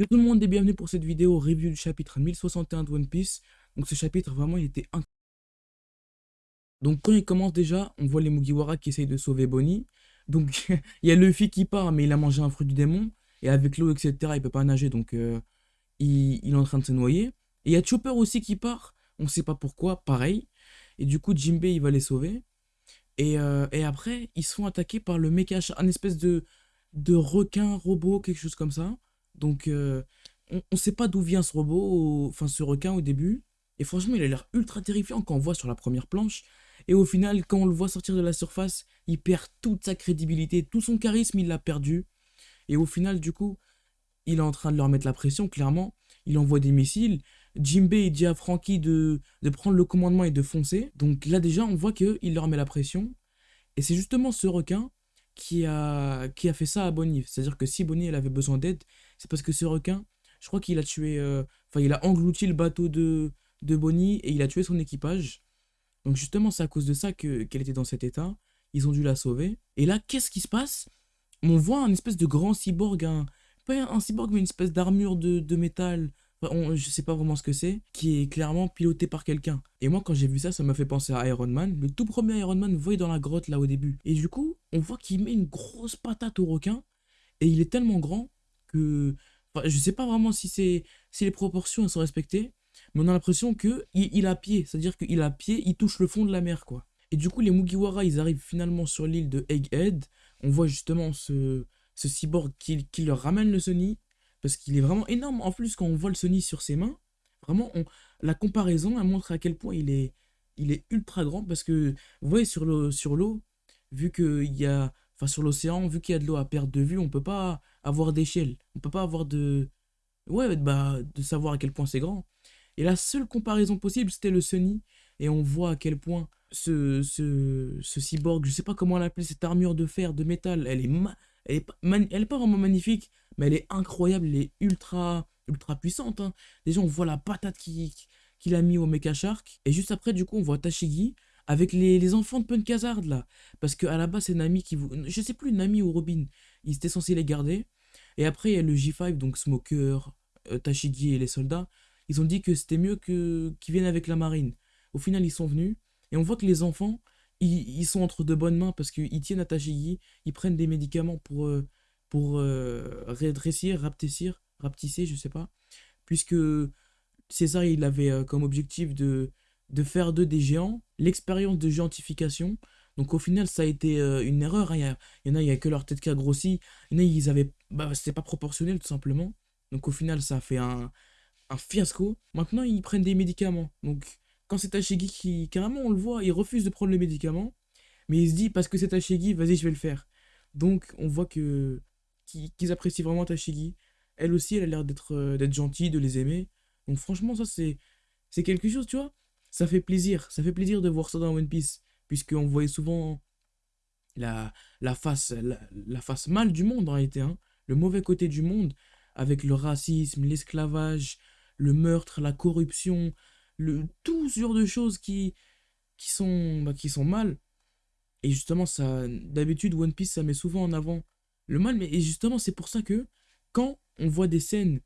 Yo tout le monde et bienvenue pour cette vidéo review du chapitre 1061 de One Piece. Donc ce chapitre vraiment il était incroyable. Donc quand il commence déjà, on voit les Mugiwara qui essayent de sauver Bonnie. Donc il y a Luffy qui part mais il a mangé un fruit du démon. Et avec l'eau etc il peut pas nager donc euh, il, est en train de se noyer. Et il y a Chopper aussi qui part, on sait pas pourquoi, pareil. Et du coup Jinbei il va les sauver. Et, euh, et après ils se font attaquer par le mecha, un espèce de requin robot, quelque chose comme ça. Donc, euh, on ne sait pas d'où vient ce robot, enfin ce requin au début. Et franchement, il a l'air ultra terrifiant quand on voit sur la première planche. Et au final, quand on le voit sortir de la surface, il perd toute sa crédibilité, tout son charisme, il l'a perdu. Et au final, du coup, il est en train de leur mettre la pression, clairement. Il envoie des missiles. Jimbei dit à Frankie de, de prendre le commandement et de foncer. Donc là, déjà, on voit qu'il leur met la pression. Et c'est justement ce requin qui a, qui a fait ça à Bonnie. C'est-à-dire que si Bonnie elle avait besoin d'aide, c'est parce que ce requin, je crois qu'il a tué, euh, il a englouti le bateau de, de Bonnie et il a tué son équipage. Donc justement c'est à cause de ça que qu'elle était dans cet état. Ils ont dû la sauver. Et là qu'est-ce qui se passe? On voit un espèce de grand cyborg, pas un cyborg mais une espèce d'armure de, de métal on, je sais pas vraiment ce que c'est, qui est clairement piloté par quelqu'un. Et moi, quand j'ai vu ça, ça m'a fait penser à Iron Man. Le tout premier Iron Man, voyez dans la grotte là au début. Et du coup, on voit qu'il met une grosse patate au requin. Et il est tellement grand que. Enfin, je sais pas vraiment si, c'est si les proportions sont respectées. Mais on a l'impression qu'il il a pied. C'est-à-dire qu'il a pied, il touche le fond de la mer, quoi. Et du coup, les Mugiwara, ils arrivent finalement sur l'île de Egghead. On voit justement ce, ce cyborg qui, qui leur ramène le Sony parce qu'il est vraiment énorme. En plus, quand on voit le Sony sur ses mains, vraiment, la comparaison, elle montre à quel point il est, il est ultra grand. Parce que, vous voyez, sur l'eau, sur vu qu'il y a, enfin, sur l'océan, vu qu'il y a de l'eau à perte de vue, on peut pas avoir d'échelle. On peut pas avoir de, ouais, bah, de savoir à quel point c'est grand. Et la seule comparaison possible, c'était le Sony. Et on voit à quel point ce, ce, cyborg, je sais pas comment l'appeler, cette armure de fer, de métal, elle est, elle elle est pas vraiment magnifique, mais elle est incroyable, elle est ultra, ultra puissante. Hein. Déjà, on voit la patate qu'il a mis au Mecha Shark. Et juste après, du coup, on voit Tashigi avec les, enfants de Punk Hazard, là. Parce qu'à la base, c'est Nami qui vous... Je sais plus, Nami ou Robin. Ils étaient censés les garder. Et après, il y a le J5, donc Smoker, euh, Tashigi et les soldats. Ils ont dit que c'était mieux qu'ils viennent avec la marine. Au final, ils sont venus. Et on voit que les enfants, ils, sont entre de bonnes mains parce qu'ils tiennent à Tashigi. Ils prennent des médicaments pour... Euh, pour euh, rétrécir, rapetissir, rapetisser, je sais pas. Puisque César, il avait euh, comme objectif de, de faire d'eux des géants, l'expérience de géantification. Donc au final, ça a été euh, une erreur. Hein. Il, y, en a, il y a que leur tête qui a grossi. Il y en a, ils avaient... Bah, c'était pas proportionnel, tout simplement. Donc au final, ça a fait un, un fiasco. Maintenant, ils prennent des médicaments. Donc quand c'est Tashigi qui, carrément, on le voit, il refuse de prendre les médicaments. Mais il se dit, parce que c'est Tashigi, vas-y, je vais le faire. Donc on voit que qu'ils apprécient vraiment Tashigi. Elle aussi, elle a l'air d'être euh, gentille, de les aimer. Donc franchement, ça c'est c'est quelque chose, tu vois. Ça fait plaisir, ça fait plaisir de voir ça dans One Piece, puisqu'on voyait souvent la, la, face, la, face mal du monde en réalité, hein. le mauvais côté du monde, avec le racisme, l'esclavage, le meurtre, la corruption, le, tout ce genre de choses qui, qui, sont, bah, qui sont mal. Et justement, ça d'habitude, One Piece, ça met souvent en avant le mal. Mais justement, c'est pour ça que quand on voit des scènes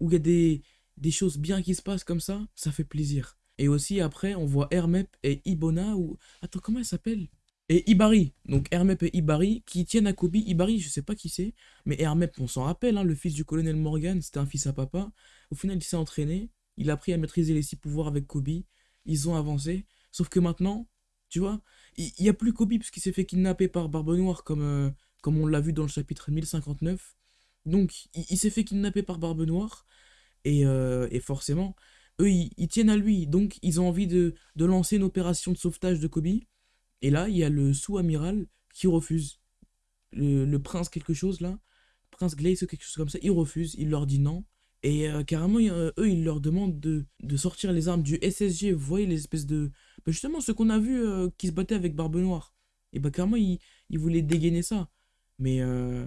où il y a des, choses bien qui se passent comme ça, ça fait plaisir. Et aussi, après, on voit Hermep et Ibona, ou... Attends, comment elle s'appelle? Et Ibari. Donc, Hermep et Ibari, qui tiennent à Kobe. Ibari, je sais pas qui c'est, mais Hermep, on s'en rappelle, hein, le fils du colonel Morgan, c'était un fils à papa. Au final, il s'est entraîné, il a appris à maîtriser les six pouvoirs avec Kobe. Ils ont avancé. Sauf que maintenant, tu vois, il n'y a plus Kobe, parce qu'il s'est fait kidnapper par Barbe Noire, comme, euh, comme on l'a vu dans le chapitre 1059. Donc, il, s'est fait kidnapper par Barbe Noire, et, euh, forcément, eux, ils, tiennent à lui, donc ils ont envie de, lancer une opération de sauvetage de Kobe. Et là, il y a le sous-amiral qui refuse. Le, prince quelque chose, là, prince Glace ou quelque chose comme ça, il refuse, il leur dit non. Et euh, carrément, eux, ils leur demandent de, sortir les armes du SSG. Vous voyez, les espèces de... Bah, justement, ce qu'on a vu euh, qui se battait avec Barbe Noire. Et bah carrément, ils, ils voulaient dégainer ça mais euh,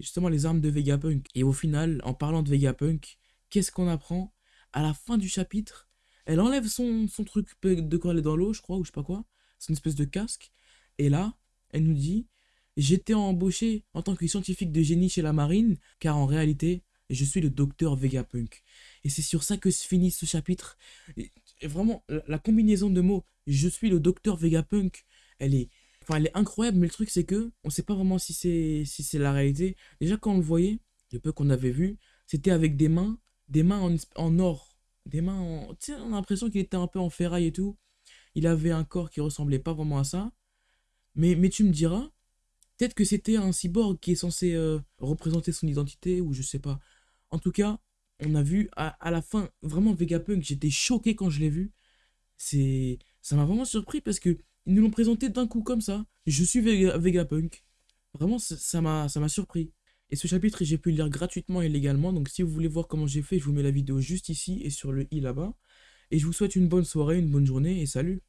justement les armes de Vegapunk. Et au final, en parlant de Vegapunk, qu'est-ce qu'on apprend? À la fin du chapitre, elle enlève son, son truc de quoi elle est dans l'eau, je crois, ou je sais pas quoi, son espèce de casque, et là, elle nous dit J'étais embauché en tant que scientifique de génie chez la marine, car en réalité, je suis le docteur Vegapunk. Et c'est sur ça que se finit ce chapitre. Et, vraiment, la, combinaison de mots, je suis le docteur Vegapunk, elle est, enfin, elle est incroyable, mais le truc c'est que on sait pas vraiment si c'est si c'est la réalité. Déjà quand on le voyait, le peu qu'on avait vu, c'était avec des mains, des mains en, en or, des mains en, tu on a l'impression qu'il était un peu en ferraille et tout. Il avait un corps qui ressemblait pas vraiment à ça. Mais, mais tu me diras, peut-être que c'était un cyborg qui est censé euh, représenter son identité, ou je sais pas. En tout cas, on a vu à, la fin, vraiment Vegapunk, j'étais choqué quand je l'ai vu. C'est, Ça m'a vraiment surpris parce que ils nous l'ont présenté d'un coup comme ça. Je suis Vegapunk. Vraiment, ça m'a ça m'a surpris. Et ce chapitre, j'ai pu le lire gratuitement et légalement. Donc si vous voulez voir comment j'ai fait, je vous mets la vidéo juste ici et sur le i là-bas. Et je vous souhaite une bonne soirée, une bonne journée et salut